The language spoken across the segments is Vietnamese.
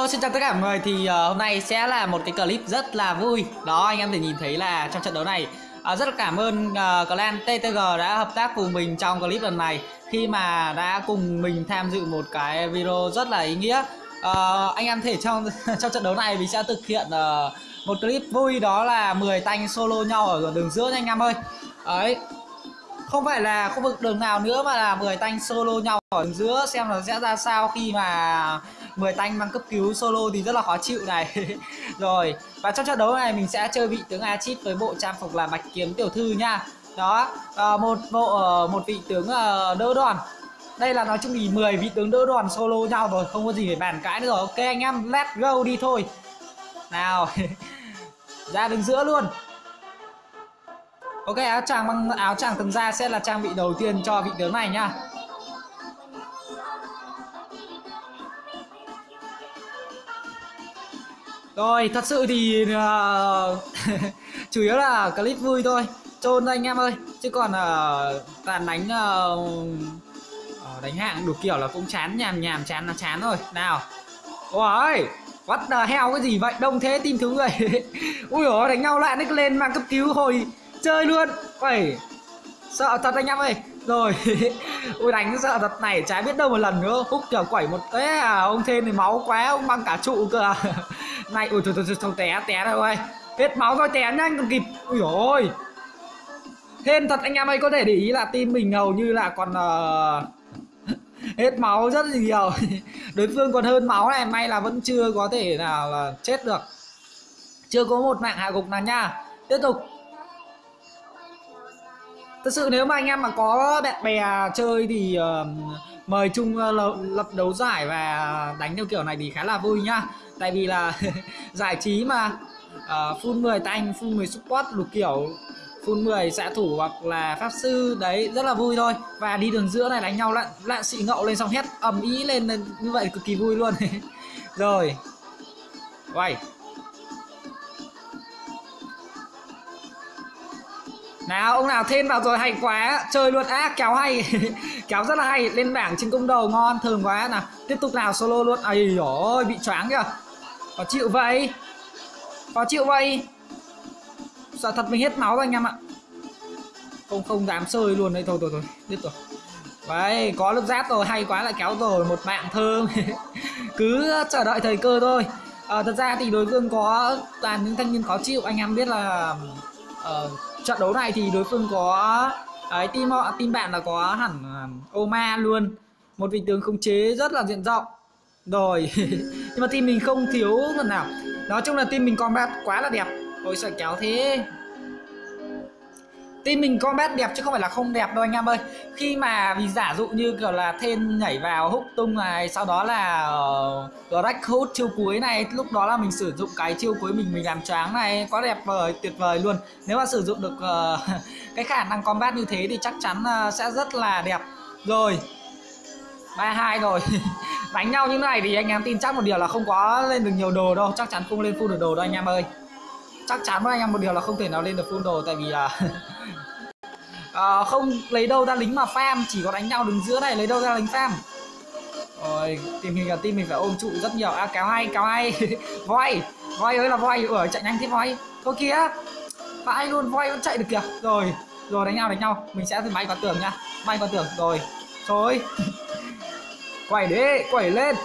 Hello, xin chào tất cả mọi người. Thì uh, hôm nay sẽ là một cái clip rất là vui. Đó, anh em thể nhìn thấy là trong trận đấu này uh, Rất là cảm ơn ờ, uh, clan TTG đã hợp tác cùng mình trong clip lần này. Khi mà đã cùng mình tham dự một cái video rất là ý nghĩa. Uh, Anh em thể trong trong trận đấu này mình sẽ thực hiện uh, một clip vui đó là 10 tanh solo nhau ở đường giữa nha anh em ơi. Đấy, không phải là khu vực đường nào nữa mà là 10 tanh solo nhau ở đường giữa xem là sẽ ra sao khi mà 10 tanh mang cấp cứu solo thì rất là khó chịu này. Rồi và trong trận đấu này mình sẽ chơi vị tướng Achip với bộ trang phục là bạch kiếm tiểu thư nha. Đó à, một bộ ờ, một vị tướng ờ, đỡ đòn đây là nói chung thì 10 vị tướng đỡ đòn solo nhau rồi không có gì phải bàn cãi nữa rồi. Ok anh em let's go đi thôi. Nào ra đứng giữa luôn. Ok áo choàng bằng áo choàng tầng da sẽ là trang bị đầu tiên cho vị tướng này nha. Rồi thật sự thì uh, chủ yếu là clip vui thôi. Trôn anh em ơi Chứ còn uh, toàn đánh uh, đánh hạng đủ kiểu là cũng chán nhàm nhàm chán là chán rồi Nào. Ôi What the hell cái gì vậy? Đông thế tìm thiếu người. Ui ôi đánh nhau lại nó lên mang cấp cứu hồi chơi luôn. Ôi Sợ thật anh em ơi. Rồi Ui đánh sợ thật này trái biết đâu một lần nữa. Húc kiểu quẩy một cái à Ông thêm thì máu quá ông băng cả trụ cơ này ui thôi thôi thôi, té té rồi ơi. Hết máu rồi té nhanh còn kịp. Ui rồi Hên thật anh em ơi có thể để ý là team mình hầu như là còn uh, hết máu rất là nhiều. Đối phương còn hơn máu này may là vẫn chưa có thể nào là chết được. Chưa có một mạng hạ gục nào nha. Tiếp tục. Thật sự nếu mà anh em mà có bạn bè chơi thì uh, mời chung uh, lập đấu giải và đánh theo kiểu này thì khá là vui nhá tại vì là giải trí mà uh, full 10 tanh full 10 support lục kiểu full 10 xạ thủ hoặc là pháp sư đấy rất là vui thôi. Và đi đường giữa này đánh nhau lặn lặn xị ngậu lên xong hét ầm ý lên như vậy cực kỳ vui luôn. Rồi. Quay. Nào ông nào thêm vào rồi hay quá chơi luôn. Á kéo hay kéo rất là hay lên bảng trên công đầu ngon thường quá. Nào tiếp tục nào solo luôn. Ấy ôi bị choáng kìa khó chịu vậy? Khó chịu vậy? Sợ thật mình hết máu rồi anh em ạ. Không không dám chơi luôn đây thôi thôi thôi biết rồi. Đấy có lớp giáp rồi hay quá lại kéo rồi một mạng thơm. Cứ chờ đợi thời cơ thôi. À, thật ra thì đối phương có toàn những thanh niên khó chịu. Anh em biết là uh, trận đấu này thì đối phương có ấy team họ team bạn là có hẳn uh, Oma luôn. Một vị tướng khống chế rất là diện rộng rồi. Nhưng mà team mình không thiếu phần nào nói chung là team mình combat quá là đẹp. Ôi sợ kéo thế. Team mình combat đẹp chứ không phải là không đẹp đâu anh em ơi. Khi mà vì giả dụ như kiểu là thêm nhảy vào hút tung này Sau đó là ờ, uh, hút chiêu cuối này Lúc đó là mình sử dụng cái chiêu cuối mình mình làm choáng này Quá đẹp vời, tuyệt vời luôn. Nếu mà sử dụng được uh, cái khả năng combat như thế thì chắc chắn uh, sẽ rất là đẹp. Rồi 32 rồi. Đánh nhau như này thì anh em tin chắc một điều là không có lên được nhiều đồ đâu. Chắc chắn không lên full được đồ đâu anh em ơi. Chắc chắn với anh em một điều là không thể nào lên được full đồ tại vì là à, không lấy đâu ra lính mà farm chỉ có đánh nhau đứng giữa này lấy đâu ra lính farm. Rồi tìm hình là team mình phải ôm trụ rất nhiều. À kéo hay kéo hay voi voi ơi là voi ở chạy nhanh thế voi. Thôi kia vãi luôn voi vẫn chạy được kìa. Rồi rồi đánh nhau đánh nhau. Mình sẽ thử bay qua tường nha bay qua tường rồi. Thôi quẩy đi quẩy lên.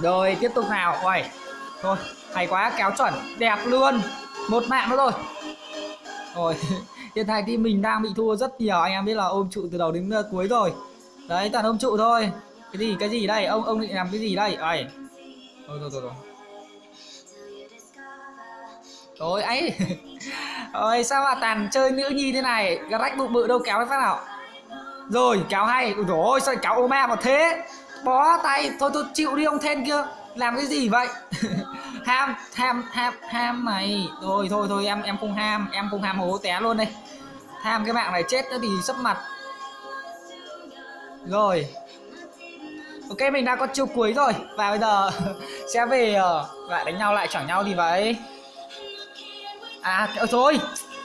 Rồi, tiếp tục nào. Quẩy thôi, hay quá, kéo chuẩn. Đẹp luôn. Một mạng nữa rồi. Rồi, hiện tại thì mình đang bị thua rất nhiều. Anh em biết là ôm trụ từ đầu đến ờ, cuối rồi. Đấy, toàn ôm trụ thôi. Cái gì cái gì đây? Ông ông định làm cái gì đây? Ấy thôi thôi thôi rồi ấy. Ôi, sao mà tàn chơi nữ nhi thế này? Rách bụng bự đâu, kéo cái phát nào? Rồi kéo hay. Ôi dồi ôi, sao kéo Oma mà thế? Bó tay. Thôi tôi chịu đi ông then kia. Làm cái gì vậy? Ham ham ham ham này thôi thôi thôi, em em không ham. Em không ham hố té luôn đây. Ham cái mạng này chết nữa thì sấp mặt. Rồi. Ok, mình đã có chiêu cuối rồi. Và bây giờ sẽ về ờ, lại đánh nhau, lại chẳng nhau thì vậy. À rồi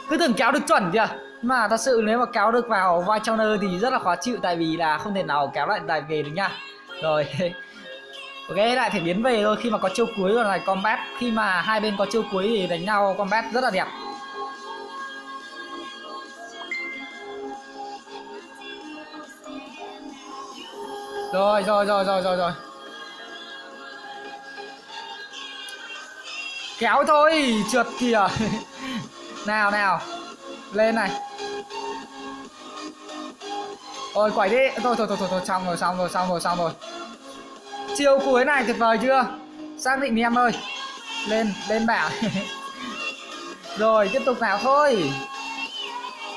cứ tưởng kéo được chuẩn kìa mà thật sự nếu mà kéo được vào vai trao thì rất là khó chịu, tại vì là không thể nào kéo lại đài về được nha. Rồi, ok, lại phải biến về thôi. Khi mà có chiêu cuối rồi này, combat, khi mà hai bên có chiêu cuối thì đánh nhau, combat rất là đẹp. Rồi rồi rồi rồi rồi rồi. Kéo thôi, trượt kìa. Nào nào lên này. Ôi quẩy đi. Thôi thôi thôi thôi, thôi xong rồi xong rồi xong rồi xong rồi. Chiêu cuối này tuyệt vời chưa? Xác định đi em ơi. Lên lên bảo. Rồi tiếp tục nào thôi.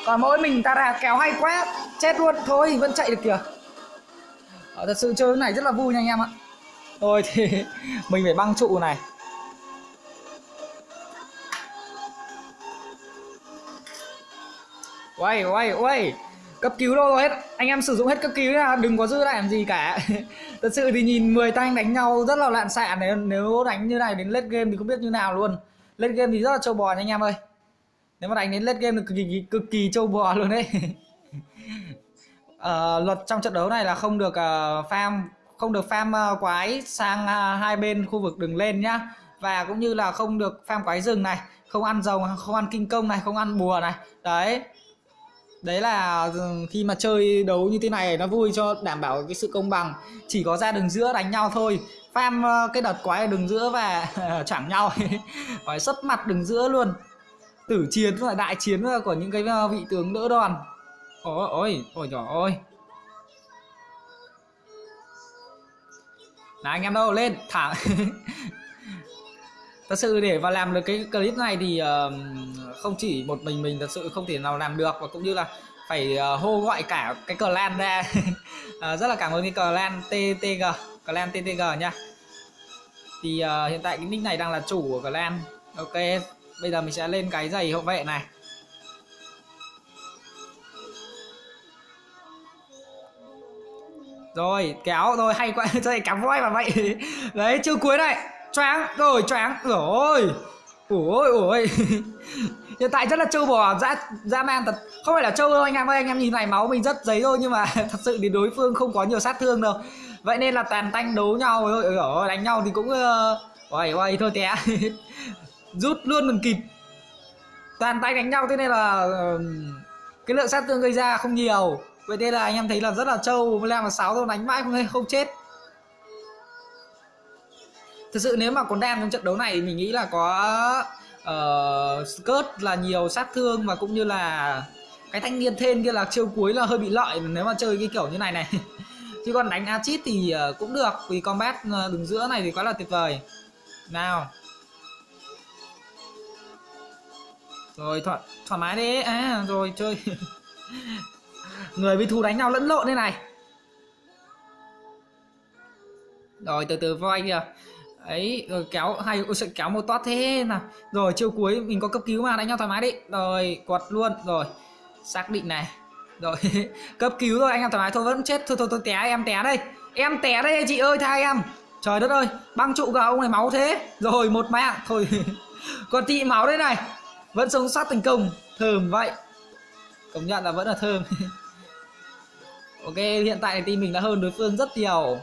Còn mỗi mình ta ra kéo hay quá chết luôn. Thôi vẫn chạy được kìa. Ờ, thật sự chơi này rất là vui nha anh em ạ. Thôi thì mình phải băng trụ này. Uầy, uầy, uầy. Cấp cứu đâu rồi? Hết Anh em sử dụng hết cấp cứu nha Đừng có giữ lại làm gì cả. Thật sự thì nhìn 10 tay đánh nhau rất là lạn xạ nếu, nếu đánh như này đến late game thì không biết như nào luôn. Late game thì rất là trâu bò nha anh em ơi. Nếu mà đánh đến late game thì cực kỳ, cực kỳ trâu bò luôn đấy. Uh, Luật trong trận đấu này là không được uh, farm Không được farm uh, quái sang uh, hai bên khu vực đường lên nhá. Và cũng như là không được farm quái rừng này Không ăn dầu, không ăn kinh công này, không ăn bùa này. Đấy đấy là ừ, khi mà chơi đấu như thế này nó vui cho đảm bảo cái sự công bằng. Chỉ có ra đường giữa đánh nhau thôi. Farm ờ, cái đợt quái ở đường giữa và chẳng nhau phải sấp mặt đường giữa luôn. Tử chiến và đại chiến của những cái ờ, vị tướng đỡ đòn. Ôi ôi ôi trời ôi là anh em đâu, lên, thả. thật sự để và làm được cái clip này thì uh, không chỉ một mình mình thật sự không thể nào làm được và cũng như là phải uh, hô gọi cả cái clan ra. Uh, rất là cảm ơn cái clan TTG clan TTG nha. Thì uh, hiện tại cái nick này đang là chủ của clan. Ok bây giờ mình sẽ lên cái giày hậu vệ này. Rồi kéo rồi hay quá chơi cắm voi mà vậy. Đấy chưa cuối này choáng rồi choáng. Rồi ôi ôi hiện tại rất là trâu bò dã dã man thật. Không phải là trâu đâu anh em ơi anh em nhìn này máu mình rất giấy thôi nhưng mà thật sự thì đối phương không có nhiều sát thương đâu. Vậy nên là tàn tanh đấu nhau rồi ôi, đánh nhau thì cũng ôi ôi thôi té. Rút luôn mình kịp. Toàn tay đánh nhau thế nên là cái lượng sát thương gây ra không nhiều. Vậy nên là anh em thấy là rất là trâu. Leo làm là sáu thôi đánh mãi không không chết thực sự nếu mà có đam trong trận đấu này mình nghĩ là có ờ, uh, skirt là nhiều sát thương và cũng như là cái thanh niên thêm kia là chiêu cuối là hơi bị lợi nếu mà chơi cái kiểu như này này. Chứ còn đánh Achit thì ờ, cũng được vì combat ờ, đường giữa này thì quá là tuyệt vời. Nào. Rồi thoải, thoải mái đi. À rồi chơi. Người với thù đánh nhau lẫn lộn đây này. Rồi từ từ voi kìa ấy rồi kéo hay ôi, kéo một toát thế nào. Rồi chiều cuối mình có cấp cứu mà đánh nhau thoải mái đi. Rồi quật luôn. Rồi xác định này. Rồi cấp cứu rồi anh em thoải mái. Thôi vẫn chết. Thôi thôi thôi té em té đây. Em té đây chị ơi tha em. Trời đất ơi băng trụ cả ông này máu thế. Rồi một mạng. Thôi còn tị máu đây này. Vẫn sống sót thành công. Thơm vậy. Công nhận là vẫn là thơm. Ok hiện tại team mình đã hơn đối phương rất nhiều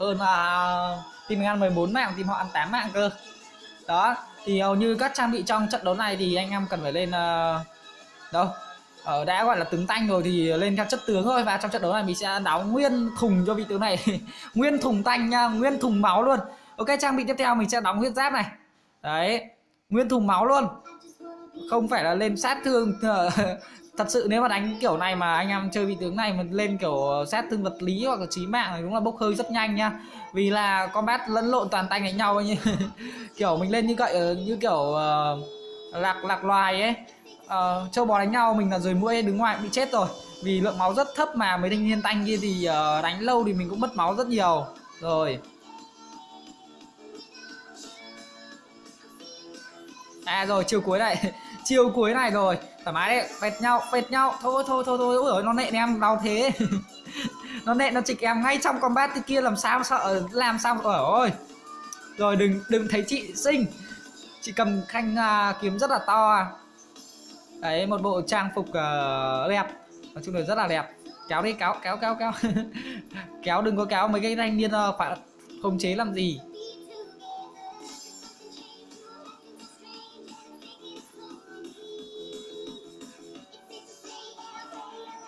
hơn là team mình ăn 14 mạng team họ ăn 8 mạng cơ. Đó thì hầu như các trang bị trong trận đấu này thì anh em cần phải lên uh, đâu? Ở đã gọi là tướng tanh rồi thì lên theo chất tướng thôi. Và trong trận đấu này mình sẽ đóng nguyên thùng cho vị tướng này. Nguyên thùng tanh nha nguyên thùng máu luôn. Ok trang bị tiếp theo mình sẽ đóng huyết giáp này. Đấy nguyên thùng máu luôn. Không phải là lên sát thương ờ, thật sự nếu mà đánh kiểu này mà anh em chơi vị tướng này mà lên kiểu sát thương vật lý hoặc là trí mạng thì đúng là bốc hơi rất nhanh nha vì là combat lẫn lộn toàn tay đánh nhau như kiểu mình lên như vậy ờ, như kiểu uh, lạc lạc loài ấy. Uh, châu bò đánh nhau mình là rồi mũi đứng ngoài bị chết rồi. Vì lượng máu rất thấp mà mấy thanh niên tanh kia thì uh, đánh lâu thì mình cũng mất máu rất nhiều. Rồi. À rồi chiều cuối này. Chiều cuối này rồi thoải mái đấy vẹt nhau vẹt nhau. Thôi thôi thôi thôi. Ôi nó nện em đau thế. Nó nện nó chịch em ngay trong combat kia làm sao sợ làm sao ở ôi rồi đừng đừng thấy chị xinh. Chị cầm khanh uh, kiếm rất là to à. đấy một bộ trang phục uh, đẹp. Nói chung là rất là đẹp. Kéo đi kéo kéo kéo kéo. Kéo đừng có kéo mấy cái thanh niên uh, phải khống chế làm gì.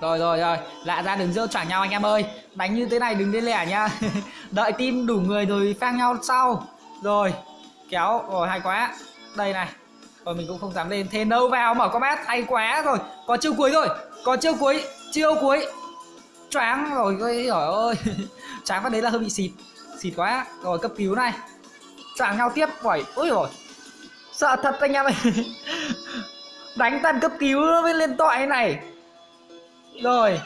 Rồi rồi rồi. Lại ra đừng dơ choảng nhau anh em ơi. Đánh như thế này đừng đến lẻ nha đợi tim đủ người rồi phang nhau sau. Rồi, kéo. Rồi, hay quá. Đây này. Rồi, mình cũng không dám lên. Thế đâu vào mở combat hay quá rồi. Có chiêu cuối rồi. Có chiêu cuối. Chiêu cuối. Choáng. Rồi, ôi trời ơi. Choáng phát đấy là hơi bị xịt. Xịt quá. Rồi, cấp cứu này. Choáng nhau tiếp. Phải ôi rồi sợ thật anh em ơi. Đánh tan cấp cứu với lên tội này rồi,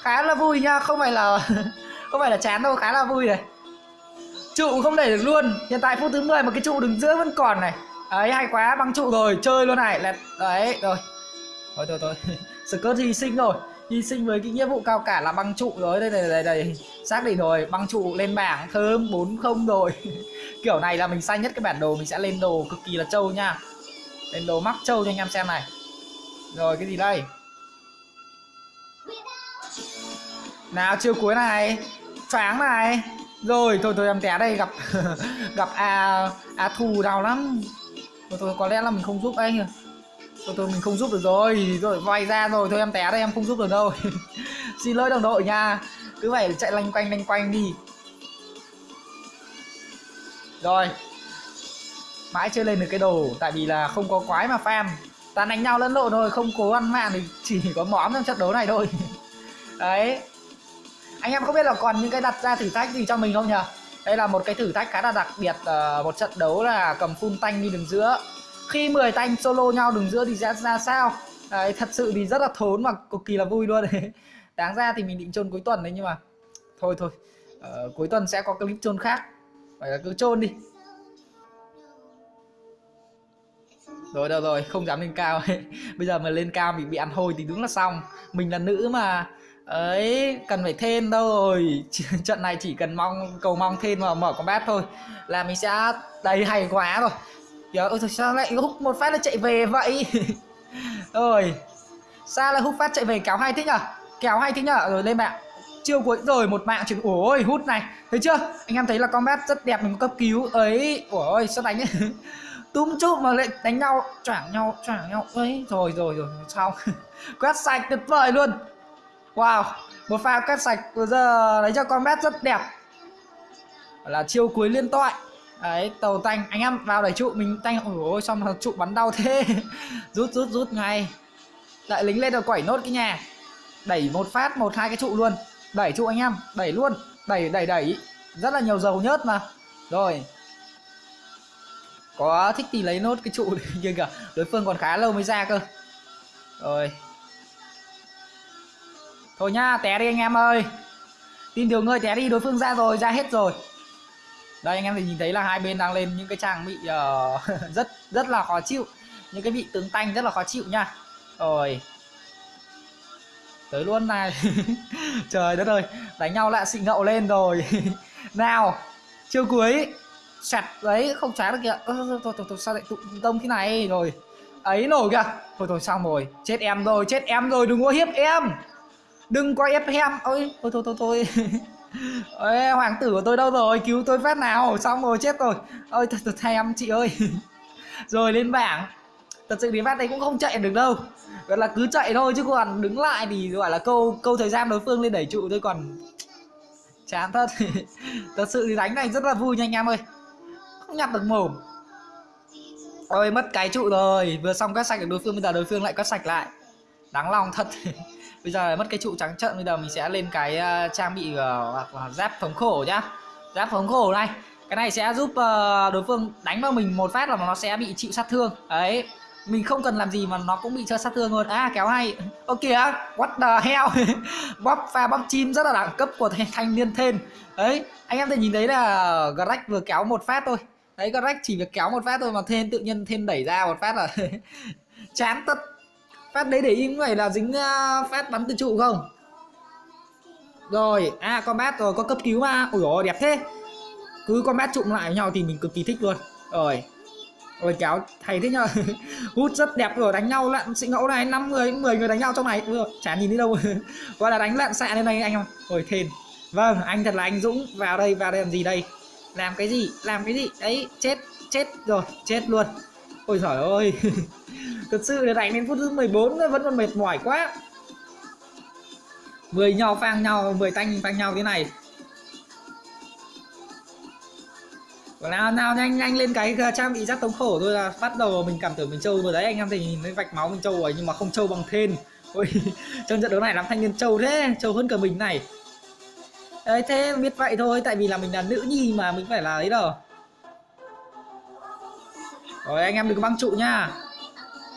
khá là vui nha, không phải là, không phải là chán đâu, khá là vui này. Trụ không đẩy được luôn, hiện tại phút thứ 10 mà cái trụ đứng giữa vẫn còn này. Ấy hay quá, băng trụ rồi, chơi luôn này là đấy, rồi. Thôi thôi thôi Skirt hy sinh rồi hy sinh với cái nghĩa vụ cao cả là băng trụ rồi. Đây đây đây đây, xác định rồi, băng trụ lên bảng, thơm bốn không rồi. Kiểu này là mình xanh nhất cái bản đồ, mình sẽ lên đồ cực kỳ là trâu nha. Lên đồ mắc trâu cho anh em xem này. Rồi, cái gì đây? Nào, chiều cuối này. Choáng này. Rồi, thôi thôi, em té đây, gặp gặp a a thù đau lắm. Thôi thôi, có lẽ là mình không giúp anh thôi thôi, mình không giúp được rồi. Rồi, vay ra rồi. Thôi, em té đây, em không giúp được đâu. Xin lỗi đồng đội nha. Cứ phải chạy lanh quanh lanh quanh đi. Rồi. Mãi chưa lên được cái đồ, tại vì là không có quái mà farm toàn đánh nhau lẫn lộn thôi, không cố ăn mạng thì chỉ có móm trong trận đấu này thôi. Đấy anh em không biết là còn những cái đặt ra thử thách gì cho mình không nhỉ? Đây là một cái thử thách khá là đặc biệt uh, một trận đấu là cầm full tanh đi đường giữa. Khi 10 tanh solo nhau đường giữa thì sẽ ra sao? Đấy, thật sự thì rất là thốn và cực kỳ là vui luôn. Đấy đáng ra thì mình định chôn cuối tuần đấy nhưng mà thôi thôi. Uh, cuối tuần sẽ có clip chôn khác. Phải là cứ chôn đi. Rồi đâu rồi không dám lên cao. Bây giờ mà lên cao mình bị ăn hôi thì đúng là xong. Mình là nữ mà ấy, cần phải thêm đâu rồi trận này chỉ cần mong, cầu mong thêm mà mở combat thôi là mình sẽ đầy hay quá rồi. Giờ ôi sao lại hút một phát là chạy về vậy? Rồi sao lại hút phát chạy về kéo hay thế nhở? Kéo hay thế nhở? Rồi lên mạng. Chiêu cuối rồi, một mạng chuyển ôi, hút này. Thấy chưa? Anh em thấy là combat rất đẹp, mình cấp cứu. Ấy ôi, sao đánh ấy? Túm chụp mà lại đánh nhau, choảng nhau choảng nhau. Ấy, rồi rồi rồi, xong. Quét sạch, tuyệt vời luôn. Wow, một pha quét sạch vừa giờ lấy cho con bét rất đẹp. Là chiêu cuối liên toại. Đấy tàu tanh anh em vào đẩy trụ mình tanh ôi xong mà trụ bắn đau thế. Rút rút rút ngay. Lại lính lên rồi quẩy nốt cái nhà. Đẩy một phát một hai cái trụ luôn. Đẩy trụ anh em đẩy luôn. Đẩy đẩy đẩy. Rất là nhiều dầu nhớt mà. Rồi. Có thích thì lấy nốt cái trụ kia kìa. Đối phương còn khá lâu mới ra cơ. Rồi. Thôi nhá, té đi anh em ơi. Tin điều ngươi té đi, đối phương ra rồi, ra hết rồi. Đây anh em thì nhìn thấy là hai bên đang lên những cái trang bị uh, rất rất là khó chịu. Những cái vị tướng tanh rất là khó chịu nha. Rồi. Tới luôn này. Trời đất ơi, đánh nhau lại xịn ngậu lên rồi. Nào, chiêu cuối. Sạch đấy, không trái được kìa. Thôi, thôi, thôi, sao lại tụ tông thế này? Rồi. Ấy nổi kìa. Thôi thôi xong rồi, chết em rồi, chết em rồi, đừng có hiếp em đừng có ép em ôi thôi thôi thôi thôi. Ê, hoàng tử của tôi đâu rồi? Cứu tôi phát nào. Xong rồi chết rồi. Ôi thật thật thay em chị ơi. Rồi lên bảng. Thật sự thì phát đấy cũng không chạy được đâu. Gọi là cứ chạy thôi chứ còn đứng lại thì gọi là câu câu thời gian đối phương lên đẩy trụ thôi còn chán thật. Thật sự thì đánh này rất là vui nha anh em ơi. Không nhặt được mồm. Ôi mất cái trụ rồi. Vừa xong quét sạch được đối phương bây giờ đối phương lại quét sạch lại. Đáng lòng thật bây giờ mất cái trụ trắng trận bây giờ mình sẽ lên cái uh, trang bị ờ, hoặc là giáp thống khổ nhá. Giáp thống khổ này cái này sẽ giúp uh, đối phương đánh vào mình một phát là nó sẽ bị chịu sát thương. Đấy mình không cần làm gì mà nó cũng bị cho sát thương luôn. À kéo hay. Ok kìa what the hell? Bóp pha bóp chim rất là đẳng cấp của thanh niên thên. Đấy anh em thể nhìn thấy là Greg vừa kéo một phát thôi. Đấy Greg chỉ việc kéo một phát thôi mà thên tự nhiên thên đẩy ra một phát là chán tất phát đấy để im phải là dính à, uh, phát bắn từ trụ không? Rồi a à combat rồi có cấp cứu mà. Ủi ôi đẹp thế. Cứ combat trụng lại với nhau thì mình cực kỳ thích luôn. Rồi. Rồi kéo thầy thế nhờ. Hút rất đẹp rồi đánh nhau lặn sĩ ngẫu này năm người 10 người đánh nhau trong này. Rồi chả nhìn đi đâu. Gọi là đánh lặn xạ lên đây anh em. Ôi thền vâng anh thật là anh dũng. Vào đây vào đây làm gì đây? Làm cái gì? Làm cái gì? Đấy chết chết rồi chết luôn ôi trời ơi. Thật sự là đánh đến phút thứ 14 vẫn còn mệt mỏi quá. 10 nhau phang nhau 10 tanh phang nhau thế này. Nào nào, nhanh nhanh lên cái trang bị giác tống khổ thôi là bắt đầu mình cảm tưởng mình trâu rồi. Đấy, anh em thì nhìn thấy vạch máu mình trâu rồi, nhưng mà không trâu bằng thên. Ôi, trong trận đấu này làm thanh niên trâu thế, trâu hơn cả mình này. Đấy, thế biết vậy thôi, tại vì là mình là nữ nhi mà, mình phải là ấy đâu rồi anh em đừng có băng trụ nha.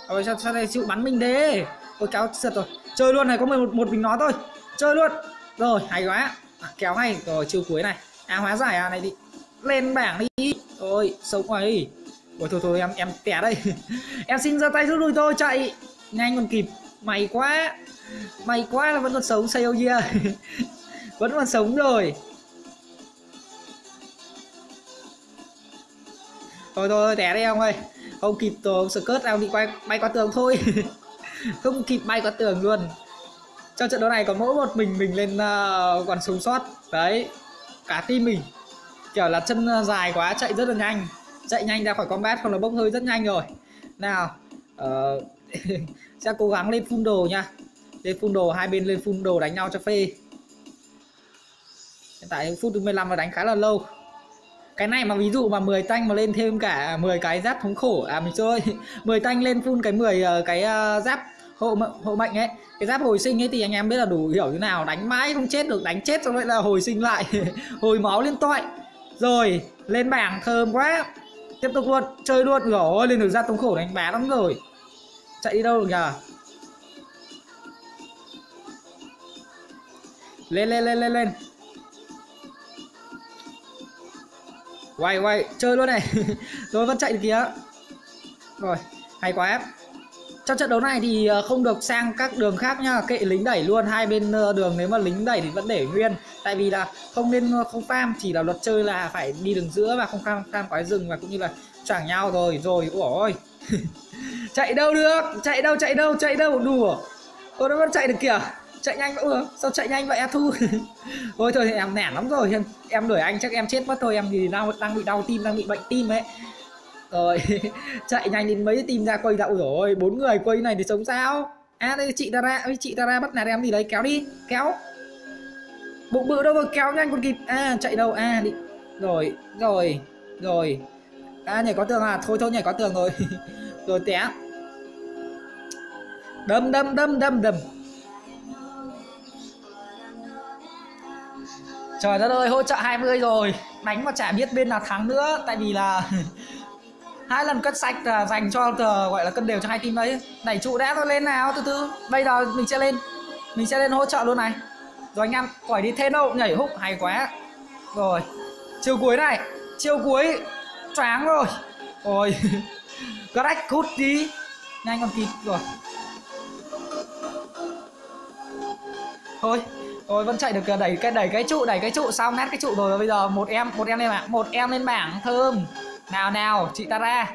Rồi sao, sao đây? Chịu bắn mình thế ôi kéo sượt rồi. Chơi luôn này có một một mình nó thôi. Chơi luôn. Rồi hay quá. À, kéo hay rồi chiêu cuối này. À hóa giải à này đi. Lên bảng đi. Rồi sống ấy ôi thôi thôi em em té đây. Em xin ra tay rút lui tôi chạy. Nhanh còn kịp. Mày quá. Mày quá là vẫn còn sống say yeah. Vẫn còn sống rồi. Thôi thôi té đây ông ơi. Không kịp tổ rồi skirt ông bị quay bay qua tường thôi. Không kịp bay qua tường luôn. Trong trận đấu này có mỗi một mình mình lên ờ, uh, còn sống sót đấy cả team mình. Kiểu là chân ờ, dài quá chạy rất là nhanh. Chạy nhanh ra khỏi combat không là bốc hơi rất nhanh rồi. Nào uh, sẽ cố gắng lên phun đồ nha. Lên phun đồ hai bên lên phun đồ đánh nhau cho phê. Hiện tại phút thứ 15 là đánh khá là lâu cái này mà ví dụ mà 10 tanh mà lên thêm cả 10 cái giáp thống khổ à mình chơi 10 tanh lên phun cái 10 ờ, cái ờ, giáp hộ hộ mệnh ấy. Cái giáp hồi sinh ấy thì anh em biết là đủ hiểu như nào, đánh mãi không chết được, đánh chết xong lại là hồi sinh lại, hồi máu liên toại. Rồi, lên bảng thơm quá, tiếp tục luôn, chơi luôn. Rồi lên được ra thống khổ đánh bá lắm rồi. Chạy đi đâu được nhờ? Lên lên lên lên lên. Quay quay, chơi luôn này. Rồi vẫn chạy được kìa. Rồi, hay quá trong trận đấu này thì ờ, không được sang các đường khác nha kệ lính đẩy luôn, hai bên ờ, đường nếu mà lính đẩy thì vẫn để nguyên. Tại vì là không nên ờ, không farm, chỉ là luật chơi là phải đi đường giữa và không farm farm quái rừng và cũng như là choảng nhau rồi rồi ôi. Chạy đâu được? Chạy đâu chạy đâu chạy đâu? Đùa. Tôi nó vẫn chạy được kìa chạy nhanh ủa ừ, sao chạy nhanh vậy? Em thu thôi thôi, em nản lắm rồi. Em em đuổi anh chắc em chết mất thôi. Em thì đang đang bị đau tim, đang bị bệnh tim ấy. Rồi, chạy nhanh đến mấy tim ra quay đậu rồi. Bốn người quay này thì sống sao? À đây, chị ta ra chị ta ra bắt nạt em gì đấy. Kéo đi, kéo. Bụng bự đâu rồi? Kéo nhanh còn kịp. À chạy đâu? À đi. Rồi rồi rồi. À nhảy có tường à? Thôi thôi, nhảy có tường rồi. Rồi té. Đâm đâm đâm đâm đâm. Trời đất ơi, hỗ trợ 20 rồi. Đánh mà chả biết bên nào thắng nữa. Tại vì là hai lần cất sạch là dành cho ờ, gọi là cân đều cho hai team đấy. Đẩy trụ đã thôi, lên nào, từ từ. Bây giờ mình sẽ lên, mình sẽ lên hỗ trợ luôn này. Rồi anh em khỏi đi thêm đâu nhảy húc, hay quá. Rồi, chiều cuối này, chiều cuối choáng rồi. Rồi crack cút đi. Nhanh còn kịp rồi. Thôi tôi vẫn chạy được à, đẩy cái đẩy cái trụ, đẩy cái trụ xong nát cái trụ rồi? Bây giờ một em một em lên bảng, một em lên bảng, thơm. Nào nào, chị ta ra.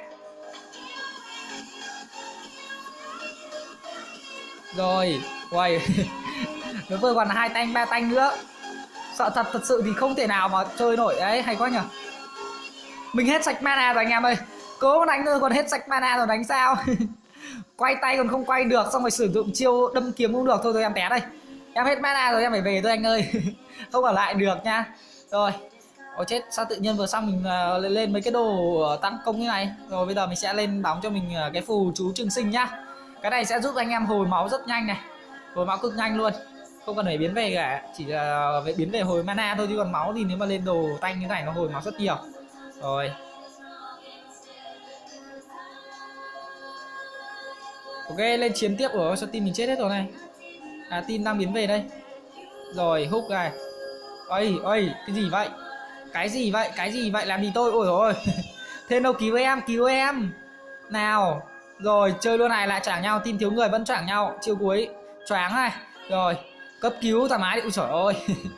Rồi quay nó vừa còn hai tanh, ba tanh nữa. Sợ thật thật sự thì không thể nào mà chơi nổi. Đấy, hay quá nhở mình hết sạch mana rồi anh em ơi. Cố đánh thôi còn hết sạch mana rồi đánh sao? Quay tay còn không quay được, xong rồi sử dụng chiêu đâm kiếm cũng được. Thôi thôi, em té đây em hết mana rồi em phải về thôi anh ơi. Không ở lại được nha. Rồi Ôi chết sao tự nhiên vừa xong mình uh, lên, mấy cái đồ ờ, tăng công như này. Rồi bây giờ mình sẽ lên đóng cho mình uh, cái phù chú trường sinh nhá. Cái này sẽ giúp anh em hồi máu rất nhanh này. Hồi máu cực nhanh luôn. Không cần phải biến về cả Chỉ là uh, biến về hồi mana thôi chứ còn máu thì nếu mà lên đồ tanh như này nó hồi máu rất nhiều. Rồi. Ok lên chiến tiếp rồi sao tim mình chết hết rồi này. À tin đang biến về đây. Rồi húc này. Ơi ơi cái gì vậy? Cái gì vậy? Cái gì vậy? Làm gì tôi? Ôi rồi thế đâu, cứu em cứu em. Nào, rồi, chơi luôn này, lại choảng nhau. Tin thiếu người vẫn choảng nhau. Chiêu cuối. Choáng này. Rồi, cấp cứu thoải mái đi. Ui trời ơi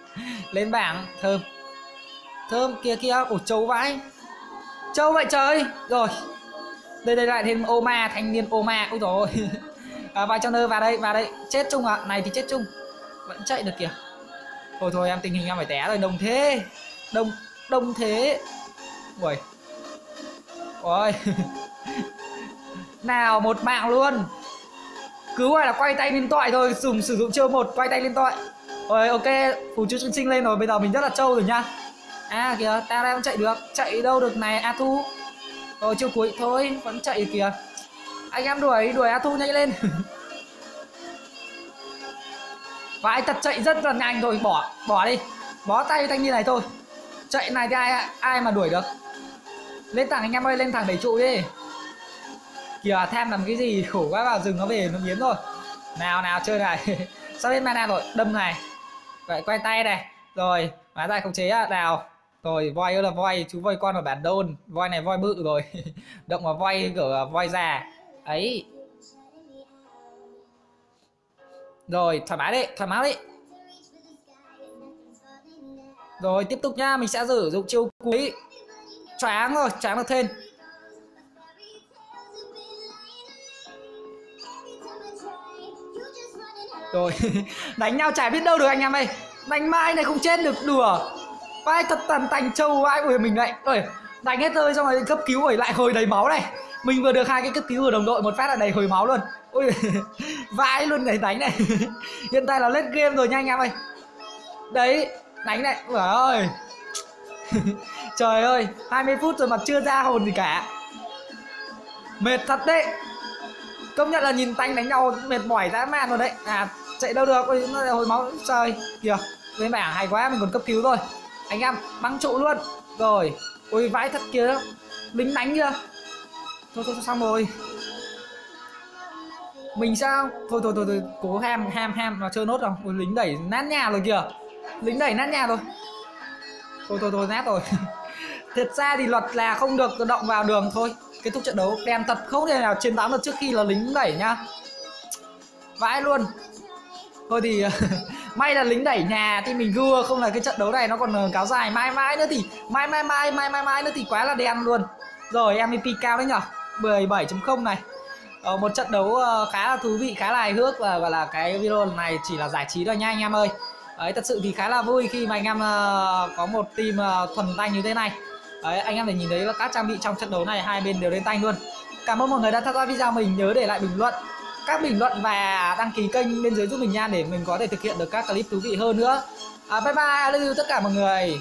lên bảng. Thơm. Thơm, kia kia. Ủa, trâu vãi. Trâu vậy trời. Rồi. Đây đây, lại thêm ô ma thanh niên ô ma ui rồi à, vào trong nơi vào đây vào đây. Chết chung à này thì chết chung. Vẫn chạy được kìa. Thôi thôi em tình hình em phải té rồi. Đồng thế. Đông đông thế. Ui ôi. Nào một mạng luôn. Cứ gọi là quay tay lên toại thôi. Dùng sử dụng chiêu một quay tay lên toại. Rồi ok. Phù chú sinh sinh lên rồi. Bây giờ mình rất là trâu rồi nha à kìa. Ta đang chạy được. Chạy đâu được này a thu? Rồi chiêu cuối thôi. Vẫn chạy kìa anh em đuổi đuổi a thu nhanh lên. Và anh thật chạy rất là nhanh rồi bỏ bỏ đi. Bó tay thanh như này thôi. Chạy này thì ai ai mà đuổi được? Lên thẳng anh em ơi, lên thẳng đẩy trụ đi. Kìa, tham làm cái gì? Khổ quá, vào rừng nó về, nó biến rồi. Nào nào, chơi này. Sắp hết mana rồi, đâm này. Vậy quay tay này. Rồi hóa tay khống chế à nào. Rồi, voi ơi là voi, chú voi con ở bản đôn. Voi này voi bự rồi. Động vào voi, kiểu voi già ấy. Rồi, thoải mái đi thoải mái đi rồi, tiếp tục nha, mình sẽ sử dụng chiêu cuối. Choáng rồi, choáng được thêm. Rồi, đánh nhau chả biết đâu được anh em ơi. Đánh mai này không chết được, đùa. Vai thật tàn tành, trâu vai của mình lại. Ơi đánh hết rơi xong rồi cấp cứu rồi lại hồi đầy máu này mình vừa được hai cái cấp cứu của đồng đội, một phát là đầy hồi máu luôn. Ui vãi luôn này đánh này. Hiện tại là lên game rồi nha anh em ơi. Đấy, đánh này trời ơi. Trời ơi 20 phút rồi mà chưa ra hồn gì cả. Mệt thật đấy. Công nhận là nhìn tanh đánh nhau, mệt mỏi dã man rồi đấy. À chạy đâu được, ôi, nó hồi máu, trời. Kìa lên bảng hay quá, mình còn cấp cứu rồi anh em, băng trụ luôn. Rồi, ôi, vãi thật kia lính đánh chưa? Thôi thôi, xong rồi. Mình sao? Thôi thôi thôi, thôi cố ham ham ham mà chơi nốt rồi. Ôi lính đẩy nát nhà rồi kìa. Lính đẩy nát nhà rồi. Thôi thôi thôi nát rồi. Thật ra thì luật là không được động vào đường. Thôi kết thúc trận đấu. Đèn thật không thể nào chiến thắng được trước khi là lính đẩy nhá. Vãi luôn. Thôi thì may là lính đẩy nhà thì mình gưa không là cái trận đấu này nó còn ờ, kéo dài mãi mãi nữa thì mai mai mai mai mai mai nữa thì quá là đen luôn. Rồi MVP cao đấy nhở? 17.0 này. Ờ, một trận đấu ờ, khá là thú vị khá là hài hước và gọi là cái video này chỉ là giải trí thôi nha anh em ơi. Đấy thật sự thì khá là vui khi mà anh em uh, có một team uh, thuần tay như thế này. Đấy anh em để nhìn thấy là các trang bị trong trận đấu này hai bên đều lên tay luôn. Cảm ơn mọi người đã theo dõi video mình nhớ để lại bình luận. Các bình luận và đăng ký kênh bên dưới giúp mình nha để mình có thể thực hiện được các clip thú vị hơn nữa. À, bye bye lưu tất cả mọi người.